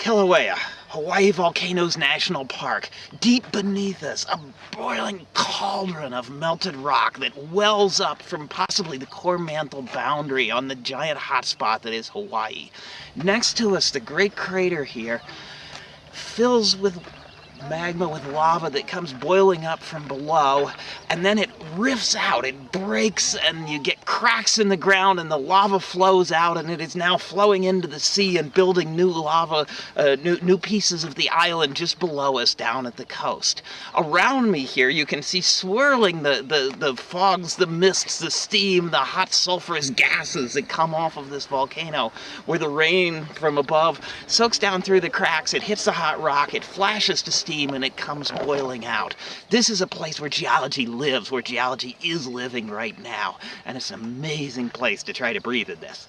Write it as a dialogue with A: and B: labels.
A: Kilauea, Hawaii Volcanoes National Park. Deep beneath us, a boiling cauldron of melted rock that wells up from possibly the core mantle boundary on the giant hotspot that is Hawaii. Next to us, the great crater here fills with magma with lava that comes boiling up from below and then it rifts out it breaks and you get cracks in the ground and the lava flows out and it is now flowing into the sea and building new lava uh, new, new pieces of the island just below us down at the coast. Around me here you can see swirling the the the fogs the mists the steam the hot sulfurous gases that come off of this volcano where the rain from above soaks down through the cracks it hits the hot rock it flashes to steam steam and it comes boiling out. This is a place where geology lives, where geology is living right now. And it's an amazing place to try to breathe in this.